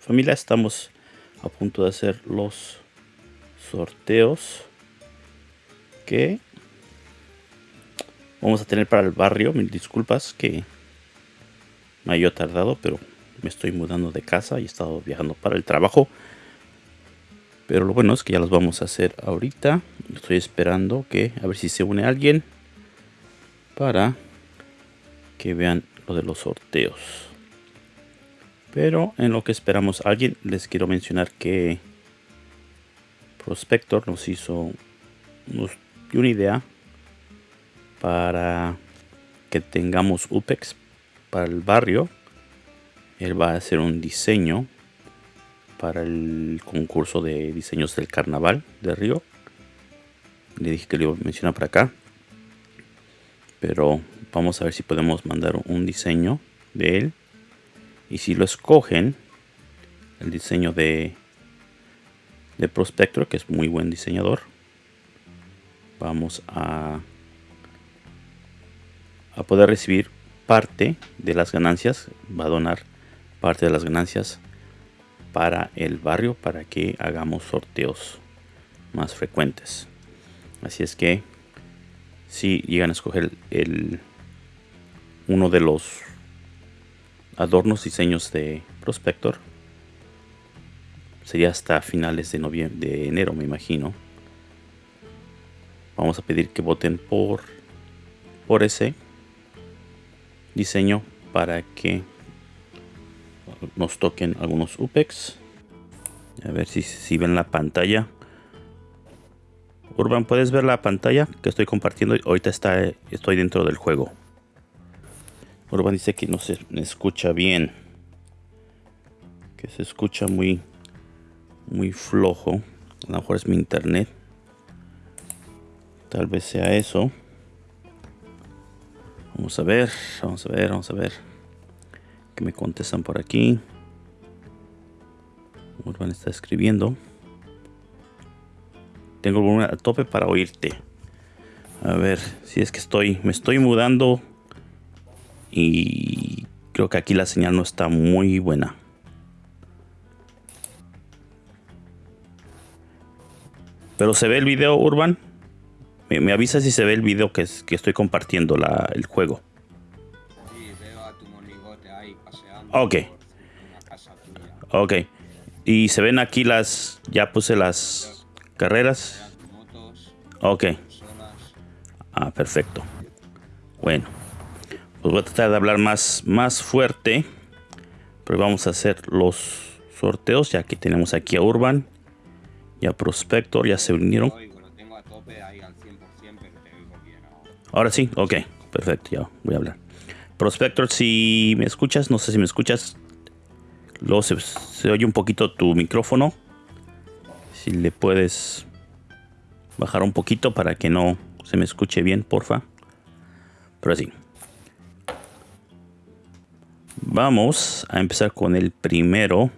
familia, estamos a punto de hacer los sorteos que vamos a tener para el barrio. Mil disculpas que me haya tardado, pero me estoy mudando de casa y he estado viajando para el trabajo. Pero lo bueno es que ya los vamos a hacer ahorita. Estoy esperando que a ver si se une alguien para que vean lo de los sorteos. Pero en lo que esperamos a alguien, les quiero mencionar que Prospector nos hizo una idea para que tengamos UPEX para el barrio. Él va a hacer un diseño para el concurso de diseños del carnaval de Río. Le dije que le iba a mencionar para acá. Pero vamos a ver si podemos mandar un diseño de él. Y si lo escogen, el diseño de, de Prospector, que es muy buen diseñador, vamos a a poder recibir parte de las ganancias, va a donar parte de las ganancias para el barrio para que hagamos sorteos más frecuentes. Así es que si llegan a escoger el uno de los adornos diseños de Prospector sería hasta finales de de enero me imagino vamos a pedir que voten por por ese diseño para que nos toquen algunos UPEX. A ver si, si ven la pantalla. Urban, ¿puedes ver la pantalla que estoy compartiendo? Ahorita está, estoy dentro del juego. Urban dice que no se escucha bien. Que se escucha muy, muy flojo. A lo mejor es mi internet. Tal vez sea eso. Vamos a ver, vamos a ver, vamos a ver. Que me contestan por aquí. Urban está escribiendo. Tengo volumen a tope para oírte. A ver, si es que estoy, me estoy mudando y creo que aquí la señal no está muy buena. Pero se ve el video, Urban. Me, avisa si se ve el video que, que estoy compartiendo la, el juego. Sí, veo a tu monigote ahí paseando. Ok. Ok. Y se ven aquí las... Ya puse las carreras. Motos, Ok. personas. Ah, perfecto. Bueno. Pues voy a tratar de hablar más, más fuerte. Pero vamos a hacer los sorteos. Ya que tenemos aquí a Urban. Y a Prospector. Ya se unieron. Oigo, lo tengo a tope ahí al 100%, pero te oigo bien ahora. Ahora sí, ok, perfecto, ya voy a hablar. Prospector, si me escuchas, no sé si me escuchas, luego se, se oye un poquito tu micrófono. Si le puedes bajar un poquito para que no se me escuche bien, porfa. Pero así. Vamos a empezar con el primero.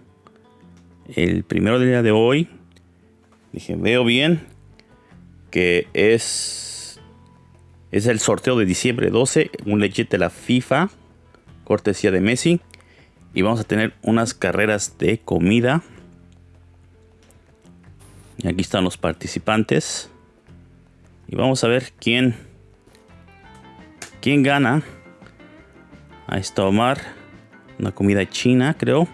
El primero del día de hoy. Dije, veo bien que es es el sorteo de diciembre 12, un legit de la FIFA, cortesía de Messi. Y vamos a tener unas carreras de comida. Y aquí están los participantes. Y vamos a ver quién, quién gana. Ahí está Omar. Una comida china, creo.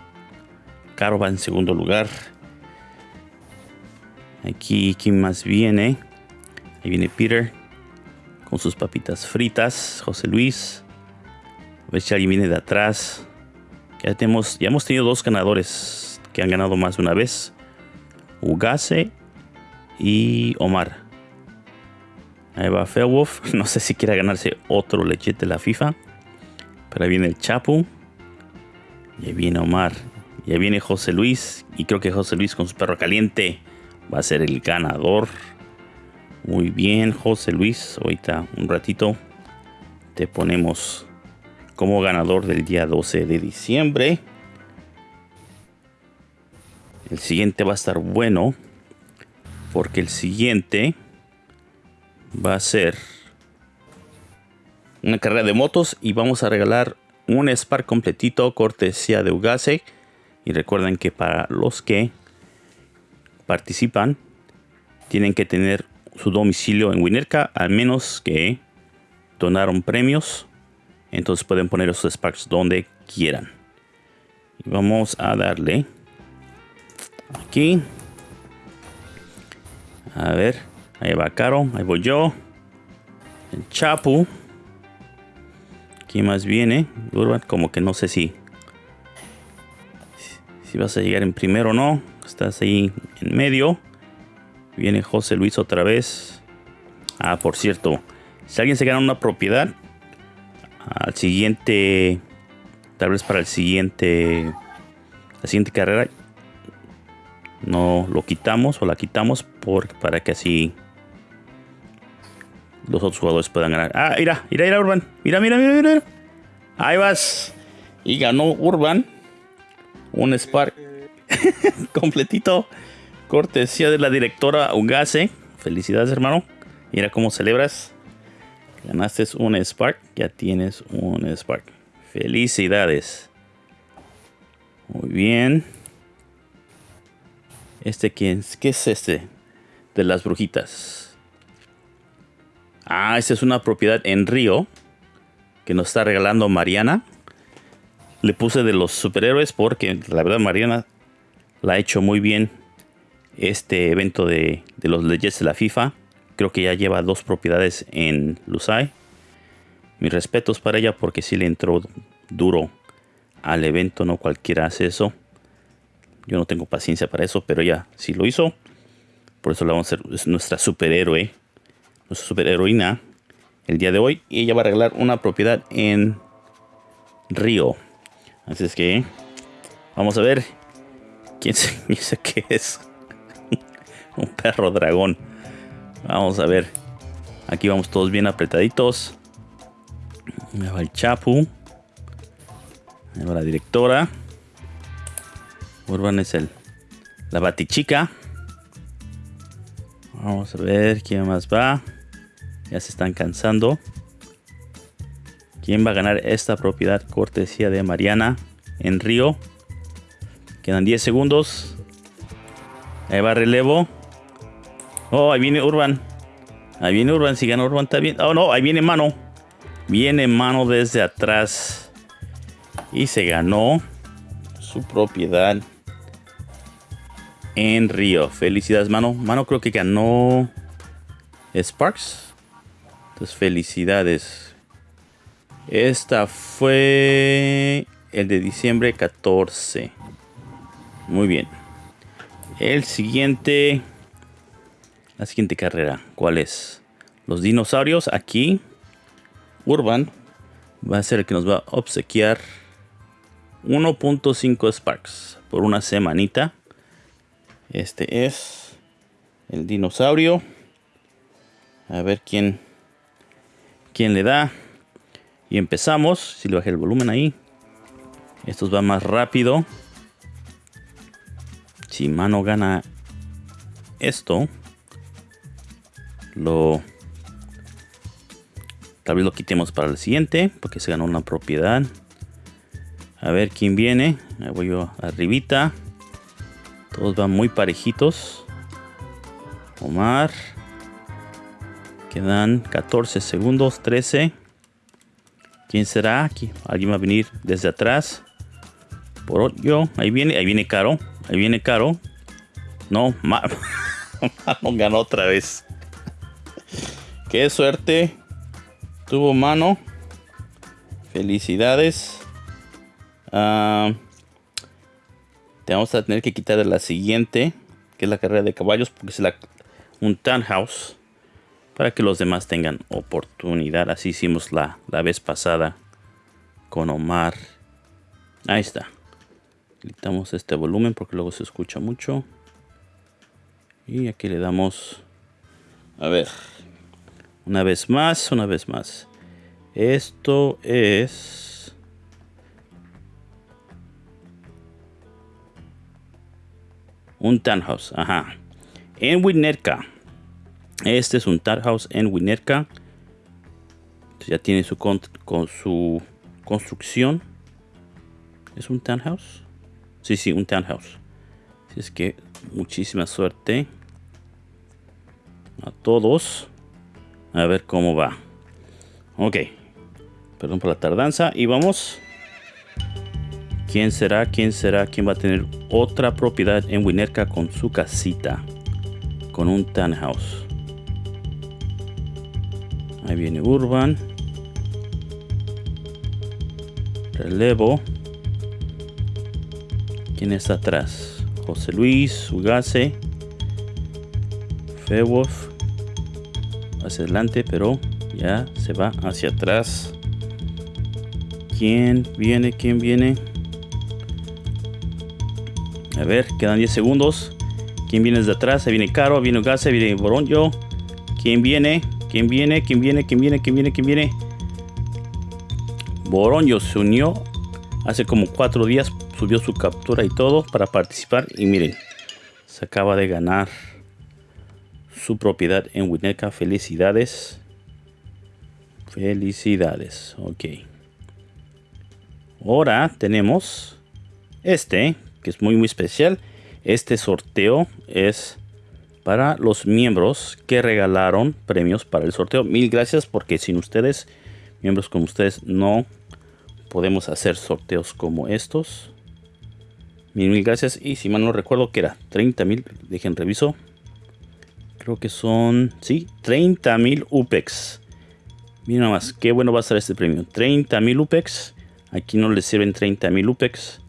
Caro va en segundo lugar. Aquí, ¿quién más viene? Ahí viene Peter con sus papitas fritas. José Luis. A ver si alguien viene de atrás. Ya, tenemos, ya hemos tenido dos ganadores que han ganado más de una vez. Ugase y Omar. Ahí va Fairwolf. No sé si quiera ganarse otro lechete de la FIFA. Pero ahí viene el Chapu. Y ahí viene Omar. Y ahí viene José Luis. Y creo que José Luis con su perro caliente va a ser el ganador. Muy bien, José Luis. Ahorita un ratito te ponemos como ganador del día 12 de diciembre. El siguiente va a estar bueno. Porque el siguiente va a ser una carrera de motos. Y vamos a regalar un Spark completito cortesía de Ugase. Y recuerden que para los que participan, tienen que tener su domicilio en Winerca, al menos que donaron premios. Entonces pueden poner esos Sparks donde quieran. Y vamos a darle aquí. A ver, ahí va Caro, ahí voy yo. El Chapu. ¿Quién más viene? Urban, como que no sé si si vas a llegar en primero o no. Estás ahí en medio. Viene José Luis otra vez. Ah, por cierto, si alguien se gana una propiedad, al siguiente, tal vez para el siguiente, la siguiente carrera, no lo quitamos o la quitamos por, para que así los otros jugadores puedan ganar. Ah, mira, mira, mira, Urban. Mira, mira, mira, mira. Ahí vas. Y ganó Urban. Un Spark completito. Cortesía de la directora Ugase. Felicidades, hermano. Mira cómo celebras. Ganaste un Spark. Ya tienes un Spark. Felicidades. Muy bien. ¿Este quién? ¿Qué es este? De las brujitas. Ah, esta es una propiedad en Río. Que nos está regalando Mariana. Le puse de los superhéroes porque la verdad Mariana la ha hecho muy bien este evento de, los leyes de la FIFA. Creo que ya lleva dos propiedades en Lusai. Mis respetos para ella porque sí le entró duro al evento. No cualquiera hace eso. Yo no tengo paciencia para eso, pero ella sí lo hizo. Por eso la vamos a hacer. Es nuestra superhéroe. Nuestra superheroína. El día de hoy. Y ella va a arreglar una propiedad en Río. Así es que. Vamos a ver. ¿Quién se dice que es? un perro dragón. Vamos a ver. Aquí vamos todos bien apretaditos. Me va el Chapu. Me va la directora. Urban es el la batichica. Vamos a ver quién más va. Ya se están cansando. ¿Quién va a ganar esta propiedad cortesía de Mariana en Río? Quedan 10 segundos. Ahí va relevo. Oh, ahí viene Urban. Ahí viene Urban. Si gana Urban bien. Oh, no, ahí viene mano. Viene mano desde atrás. Y se ganó su propiedad en Río. Felicidades, mano. Mano creo que ganó Sparks. Felicidades. Esta fue el de diciembre 14. Muy bien. El siguiente la siguiente carrera. ¿Cuál es? Los dinosaurios aquí. Urban va a ser el que nos va a obsequiar 1.5 Sparks por una semanita. Este es el dinosaurio. A ver quién, quién le da. Y empezamos. Si le bajé el volumen ahí. Estos va más rápido. Si mano gana esto lo tal vez lo quitemos para el siguiente porque se ganó una propiedad a ver quién viene Ahí voy yo arribita todos van muy parejitos Omar quedan 14 segundos 13 quién será aquí alguien va a venir desde atrás por yo ahí viene ahí viene caro ahí viene caro no Mar ganó otra vez Qué suerte. Tuvo mano. Felicidades. Ah, te vamos a tener que quitar la siguiente, que es la carrera de caballos, porque es la, un townhouse. Para que los demás tengan oportunidad. Así hicimos la, la vez pasada con Omar. Ahí está. Quitamos este volumen porque luego se escucha mucho. Y aquí le damos... A ver. Una vez más, una vez más. Esto es... Un townhouse, ajá. En Winnetka. Este es un townhouse en Winnetka. Ya tiene su, con, su construcción. ¿Es un townhouse? Sí, sí, un townhouse. Así es que muchísima suerte a todos. A ver cómo va. Ok. Perdón por la tardanza. Y vamos. ¿Quién será? ¿Quién será? ¿Quién va a tener otra propiedad en Winerca con su casita? Con un townhouse. Ahí viene Urban. Relevo. ¿Quién está atrás? José Luis, Ugase. Fewolf. Hacia adelante, pero ya se va hacia atrás. ¿Quién viene? ¿Quién viene? A ver, quedan 10 segundos. ¿Quién viene desde atrás? Se viene Caro, viene Ugase, viene Boronjo. ¿Quién viene? ¿Quién viene? ¿Quién viene? ¿Quién viene? ¿Quién viene? ¿Quién viene? Boronjo se unió hace como cuatro días. Subió su captura y todo para participar. Y miren, se acaba de ganar su propiedad en Winnetka. Felicidades. Felicidades. Ok. Ahora tenemos este, que es muy muy especial. Este sorteo es para los miembros que regalaron premios para el sorteo. Mil gracias porque sin ustedes, miembros como ustedes, no podemos hacer sorteos como estos. Mil, mil gracias. Y si mal no recuerdo que era 30 mil, dejen reviso. Creo que son, sí, 30 mil UPEX. Miren nada más, qué bueno va a ser este premio. 30 mil UPEX. Aquí no les sirven 30 mil UPEX.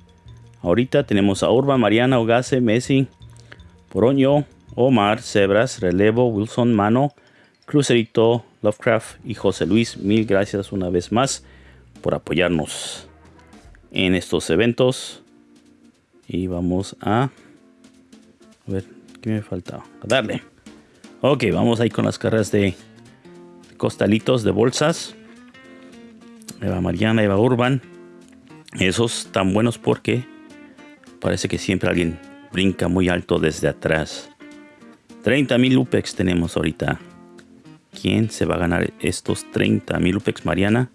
Ahorita tenemos a Urban, Mariana, Ogase, Messi, Poroño, Omar, Zebras, Relevo, Wilson, Mano, Crucerito, Lovecraft y José Luis. Mil gracias una vez más por apoyarnos en estos eventos. Y vamos a... A ver, ¿qué me falta? A darle. Ok, vamos ahí con las carreras de costalitos de bolsas. Eva Mariana, Eva Urban. Esos tan buenos porque parece que siempre alguien brinca muy alto desde atrás. 30.000 UPEX tenemos ahorita. ¿Quién se va a ganar estos 30.000 UPEX, Mariana?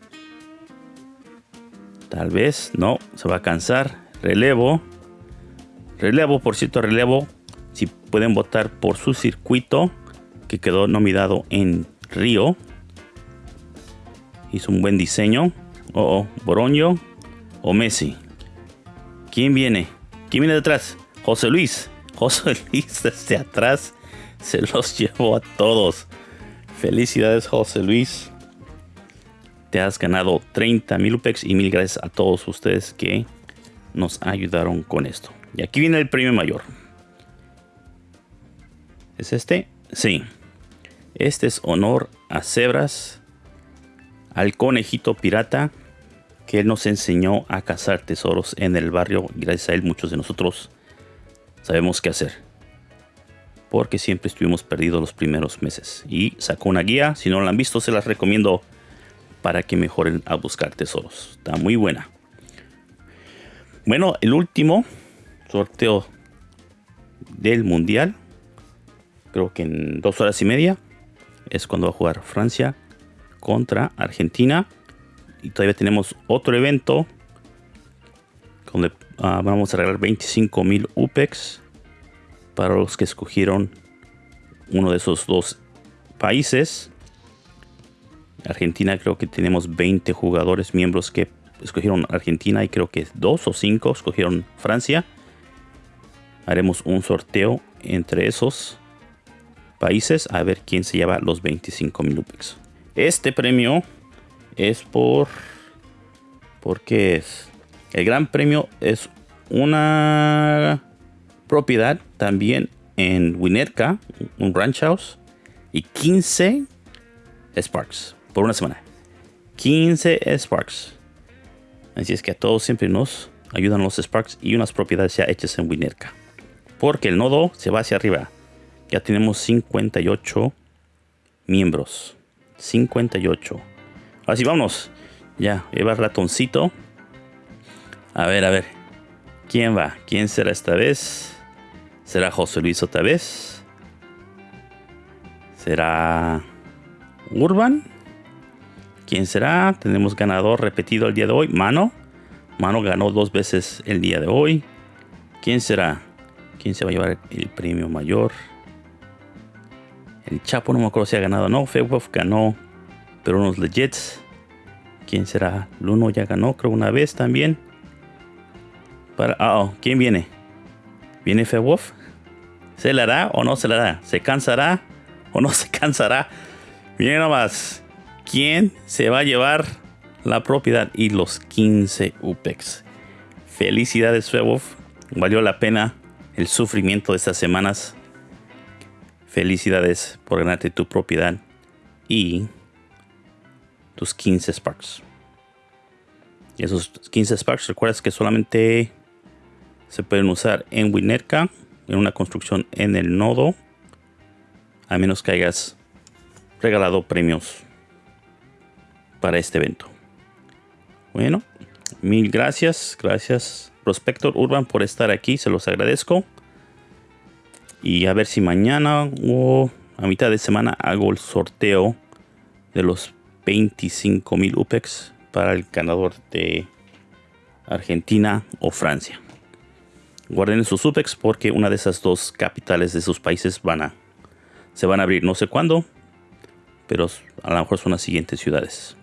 Tal vez, no, se va a cansar. Relevo. Relevo, por cierto, relevo. Si pueden votar por su circuito que quedó nominado en Río. Hizo un buen diseño. Oh, oh, Boroño o Messi. ¿Quién viene? ¿Quién viene detrás? José Luis. José Luis desde atrás se los llevó a todos. Felicidades, José Luis. Te has ganado 30 mil UPEX y mil gracias a todos ustedes que nos ayudaron con esto. Y aquí viene el premio mayor. ¿Es este? Sí. Este es honor a Cebras, al conejito pirata, que él nos enseñó a cazar tesoros en el barrio. Gracias a él muchos de nosotros sabemos qué hacer porque siempre estuvimos perdidos los primeros meses. Y sacó una guía, si no la han visto se las recomiendo para que mejoren a buscar tesoros. Está muy buena. Bueno, el último sorteo del mundial, creo que en dos horas y media, es cuando va a jugar Francia contra Argentina. Y todavía tenemos otro evento donde uh, vamos a regalar 25 mil UPEX para los que escogieron uno de esos dos países. Argentina creo que tenemos 20 jugadores miembros que escogieron Argentina y creo que dos o cinco escogieron Francia. Haremos un sorteo entre esos países a ver quién se lleva los 25 mil UPEX. Este premio es por... ¿Por qué es? El gran premio es una propiedad también en Winnetka, un ranch house, y 15 Sparks por una semana. 15 Sparks. Así es que a todos siempre nos ayudan los Sparks y unas propiedades ya hechas en Winnetka. Porque el nodo se va hacia arriba. Ya tenemos 58 miembros. 58. Así vamos. Ya, lleva ratoncito. A ver, a ver. ¿Quién va? ¿Quién será esta vez? ¿Será José Luis otra vez? ¿Será Urban? ¿Quién será? Tenemos ganador repetido el día de hoy. Mano. Mano ganó dos veces el día de hoy. ¿Quién será? ¿Quién se va a llevar el premio mayor? El Chapo no me acuerdo si ha ganado. No, Fewolf ganó. Pero unos legits. ¿Quién será? Luno ya ganó, creo, una vez también. Para, ah, oh, ¿quién viene? ¿Viene Fewolf? ¿Se le hará o no se le hará? ¿Se cansará o no se cansará? Miren nomás. ¿Quién se va a llevar la propiedad y los 15 UPEX? Felicidades, Fewolf. Valió la pena el sufrimiento de estas semanas. Felicidades por ganarte tu propiedad y tus 15 Sparks. Y esos 15 Sparks, recuerdas que solamente se pueden usar en Winnetka, en una construcción en el nodo, a menos que hayas regalado premios para este evento. Bueno, mil gracias, gracias Prospector Urban por estar aquí, se los agradezco. Y a ver si mañana o a mitad de semana hago el sorteo de los 25 mil UPEX para el ganador de Argentina o Francia. Guarden sus UPEX porque una de esas dos capitales de sus países van a, se van a abrir. No sé cuándo, pero a lo mejor son las siguientes ciudades.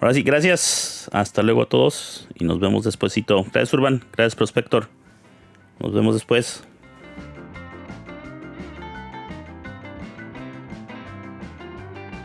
Ahora sí, gracias. Hasta luego a todos y nos vemos despuesito. Gracias Urban, gracias Prospector. Nos vemos después.